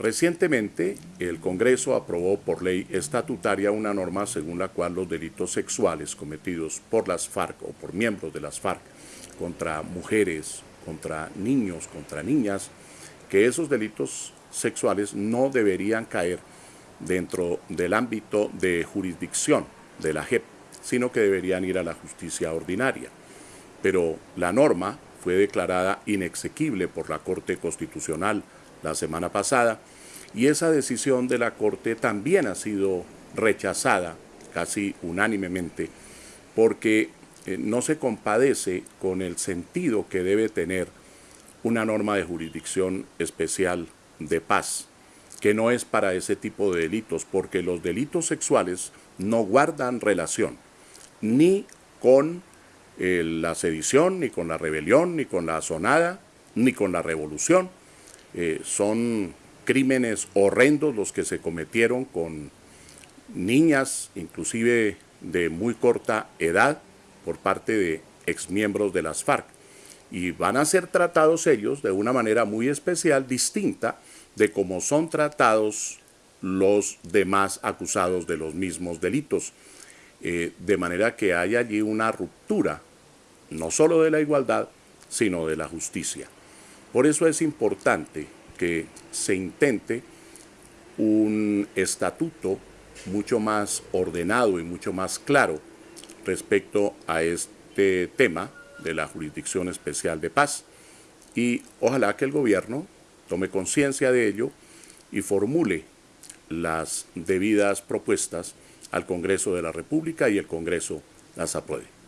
Recientemente, el Congreso aprobó por ley estatutaria una norma según la cual los delitos sexuales cometidos por las FARC o por miembros de las FARC contra mujeres, contra niños, contra niñas, que esos delitos sexuales no deberían caer dentro del ámbito de jurisdicción de la JEP, sino que deberían ir a la justicia ordinaria. Pero la norma fue declarada inexequible por la Corte Constitucional la semana pasada y esa decisión de la Corte también ha sido rechazada casi unánimemente porque eh, no se compadece con el sentido que debe tener una norma de jurisdicción especial de paz, que no es para ese tipo de delitos, porque los delitos sexuales no guardan relación ni con eh, la sedición, ni con la rebelión, ni con la asonada, ni con la revolución, eh, son crímenes horrendos los que se cometieron con niñas, inclusive de muy corta edad, por parte de exmiembros de las FARC. Y van a ser tratados ellos de una manera muy especial, distinta de cómo son tratados los demás acusados de los mismos delitos. Eh, de manera que hay allí una ruptura, no solo de la igualdad, sino de la justicia. Por eso es importante que se intente un estatuto mucho más ordenado y mucho más claro respecto a este tema de la Jurisdicción Especial de Paz y ojalá que el gobierno tome conciencia de ello y formule las debidas propuestas al Congreso de la República y el Congreso las apruebe.